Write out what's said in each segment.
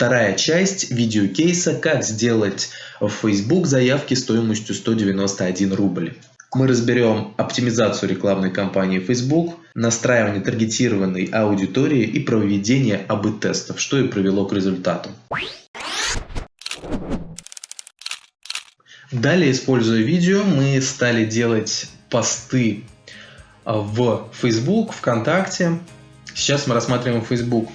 вторая часть видеокейса «Как сделать в Facebook заявки стоимостью 191 рубль». Мы разберем оптимизацию рекламной кампании Facebook, настраивание таргетированной аудитории и проведение АБ-тестов, что и привело к результату. Далее, используя видео, мы стали делать посты в Facebook, ВКонтакте. Сейчас мы рассматриваем Facebook.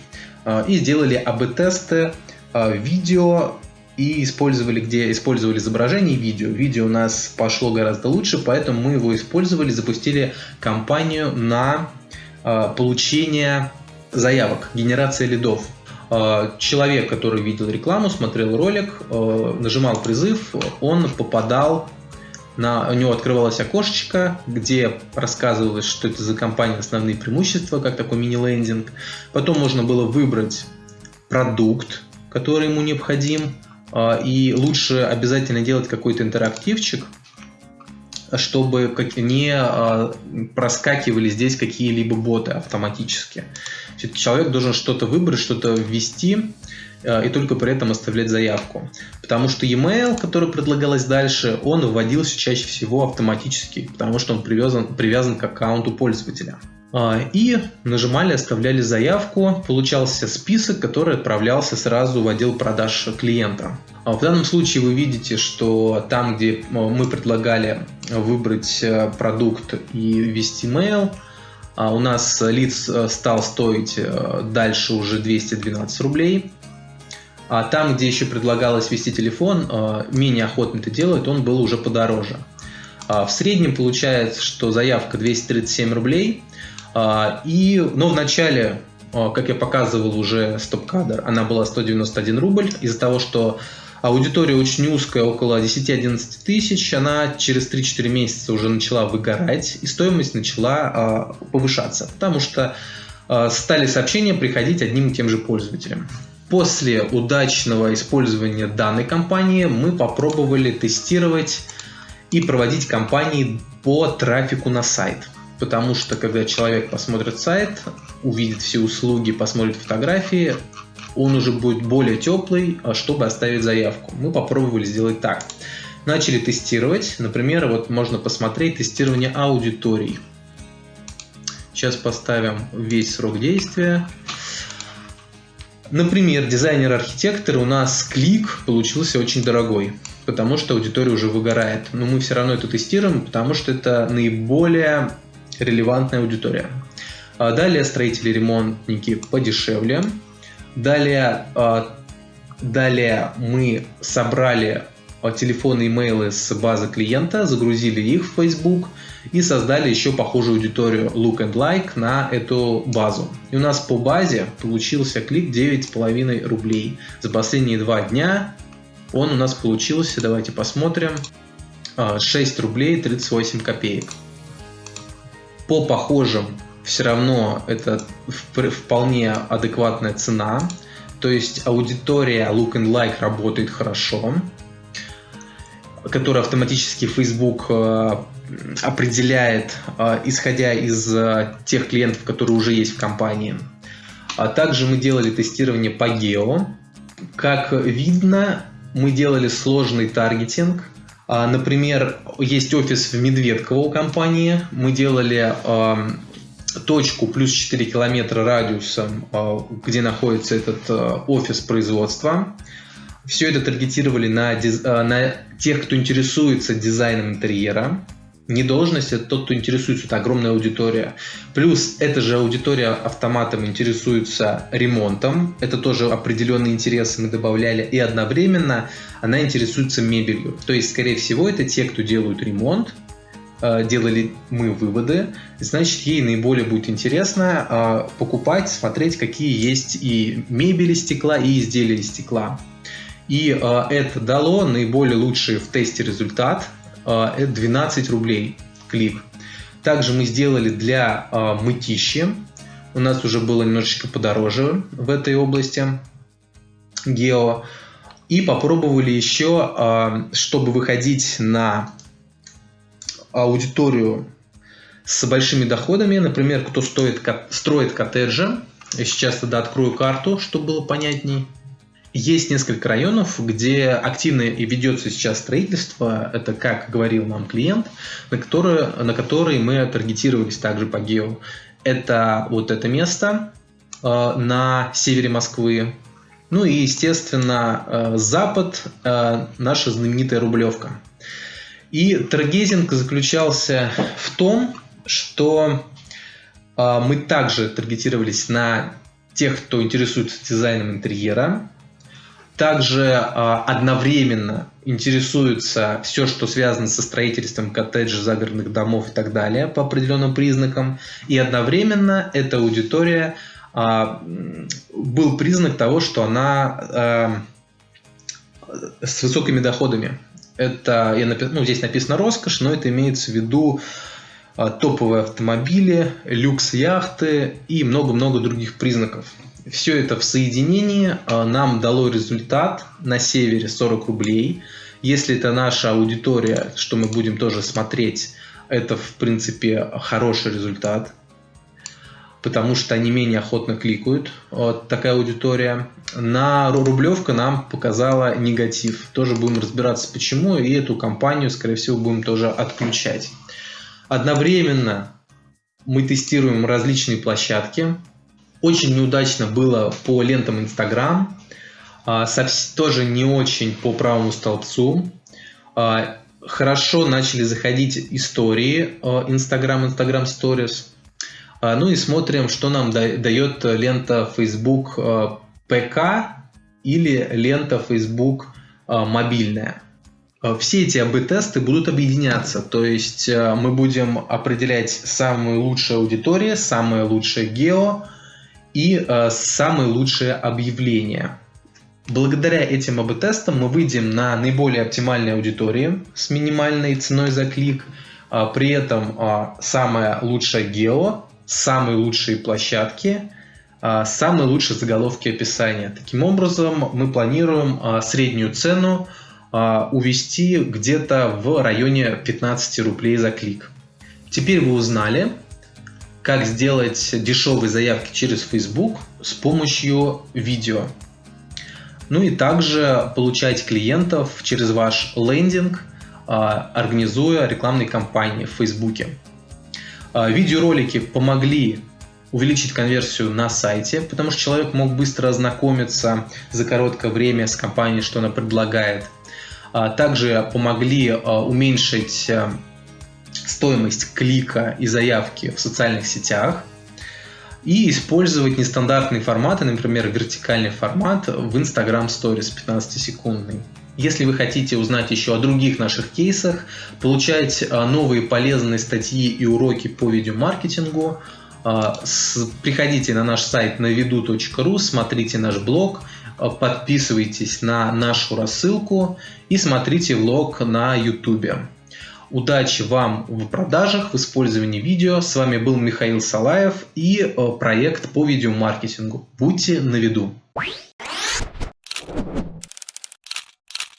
А, и сделали АБ-тесты а, видео и использовали, где использовали изображение и видео. Видео у нас пошло гораздо лучше, поэтому мы его использовали, запустили кампанию на получение заявок, генерация лидов. Человек, который видел рекламу, смотрел ролик, нажимал призыв, он попадал на, у него открывалось окошечко, где рассказывалось, что это за компания, основные преимущества, как такой мини-лендинг. Потом можно было выбрать продукт, который ему необходим, а, и лучше обязательно делать какой-то интерактивчик, чтобы не а, проскакивали здесь какие-либо боты автоматически. Человек должен что-то выбрать, что-то ввести, и только при этом оставлять заявку. Потому что e-mail, который предлагалось дальше, он вводился чаще всего автоматически, потому что он привязан, привязан к аккаунту пользователя. А, и нажимали, оставляли заявку, получался список, который отправлялся сразу в отдел продаж клиента. А в данном случае вы видите, что там, где э, мы предлагали выбрать э, продукт и ввести mail, а у нас лиц стал стоить дальше уже 212 рублей. А там, где еще предлагалось вести телефон, а, менее охотно это делают, он был уже подороже. А, в среднем получается, что заявка 237 рублей. А, и, но в начале, как я показывал уже стоп-кадр, она была 191 рубль. Из-за того, что аудитория очень узкая, около 10-11 тысяч, она через 3-4 месяца уже начала выгорать, и стоимость начала повышаться, потому что стали сообщения приходить одним и тем же пользователям. После удачного использования данной компании мы попробовали тестировать и проводить кампании по трафику на сайт. Потому что когда человек посмотрит сайт, увидит все услуги, посмотрит фотографии, он уже будет более теплый, а чтобы оставить заявку. Мы попробовали сделать так. Начали тестировать. Например, вот можно посмотреть тестирование аудиторий. Сейчас поставим весь срок действия. Например, дизайнер-архитектор у нас клик получился очень дорогой, потому что аудитория уже выгорает. Но мы все равно это тестируем, потому что это наиболее релевантная аудитория. А далее строители ремонтники подешевле. Далее, а, далее мы собрали телефоны и имейлы с базы клиента, загрузили их в Facebook и создали еще похожую аудиторию Look and Like на эту базу. И у нас по базе получился клик 9,5 рублей. За последние два дня он у нас получился, давайте посмотрим, 6 а, рублей 38 копеек. По похожим все равно это вполне адекватная цена. То есть аудитория Look and Like работает хорошо который автоматически Facebook э, определяет, э, исходя из э, тех клиентов, которые уже есть в компании. А также мы делали тестирование по гео. Как видно, мы делали сложный таргетинг. А, например, есть офис в Медведково у компании. Мы делали точку плюс 4 километра радиусом, где находится этот офис производства. Все это таргетировали на, э, на тех, кто интересуется дизайном интерьера. Не должность, это тот, кто интересуется, это огромная аудитория. Плюс эта же аудитория автоматом интересуется ремонтом, это тоже определенные интересы мы добавляли, и одновременно она интересуется мебелью. То есть, скорее всего, это те, кто делают ремонт, э, делали мы выводы, значит, ей наиболее будет интересно э, покупать, смотреть, какие есть и мебели стекла, и изделия из стекла. И э, это дало наиболее лучший в тесте результат. Э, это 12 рублей клик. Также мы сделали для э, мытищи. У нас уже было немножечко подороже в этой области гео. И попробовали еще, чтобы выходить на аудиторию с большими доходами, например, кто стоит, строит коттеджи. Я сейчас тогда открою карту, чтобы было понятней есть несколько районов, где активно и ведется сейчас строительство. Это, как говорил нам клиент, на который, на который мы таргетировались также по гео. Это вот это место э, на севере Москвы. Ну и, естественно, э, запад, э, наша знаменитая Рублевка. И таргетинг заключался в том, что э, мы также таргетировались на тех, кто интересуется дизайном интерьера, также э, одновременно интересуется все, что связано со строительством коттеджей, загородных домов и так далее по определенным признакам. И одновременно эта аудитория э, был признак того, что она э, с высокими доходами. Это, я напи- ну, здесь написано роскошь, но это имеется в виду топовые автомобили, люкс-яхты и много-много других признаков. Все это в соединении нам дало результат на севере 40 рублей. Если это наша аудитория, что мы будем тоже смотреть, это в принципе хороший результат, потому что они менее охотно кликают, вот такая аудитория. На Рублевка нам показала негатив. Тоже будем разбираться почему, и эту компанию, скорее всего, будем тоже отключать. Одновременно мы тестируем различные площадки. Очень неудачно было по лентам Instagram, а, тоже не очень по правому столбцу. А, хорошо начали заходить истории а, Instagram, Instagram Stories. Ну и смотрим, что нам дает лента Facebook ПК или лента Facebook мобильная. Все эти АБ-тесты будут объединяться, то есть мы будем определять самые лучшие аудитории, самые лучшие гео и э, самые лучшие объявления. Благодаря этим АБ-тестам мы выйдем на наиболее оптимальные аудитории с минимальной ценой за клик, при этом самая лучшая гео, самые лучшие площадки, самые лучшие заголовки описания. Таким образом, мы планируем среднюю цену а, увести где-то в районе 15 рублей за клик. Теперь вы узнали, как сделать дешевые заявки через Facebook с помощью видео. Ну и также получать клиентов через ваш лендинг, а, организуя рекламные кампании в Facebook. А, видеоролики помогли увеличить конверсию на сайте, потому что человек мог быстро ознакомиться за короткое время с компанией, что она предлагает. А, также помогли уменьшить стоимость клика и заявки в социальных сетях и использовать нестандартные форматы, например, вертикальный формат в Instagram Stories 15-секундный. Если вы хотите узнать еще о других наших кейсах, получать а, новые полезные статьи и уроки по видеомаркетингу, приходите на наш сайт navidu.ru, смотрите наш блог – Э, подписывайтесь на нашу рассылку и смотрите влог на YouTube. Удачи вам в продажах, в использовании видео. С вами был Михаил Салаев и э, проект по видеомаркетингу. Будьте на виду.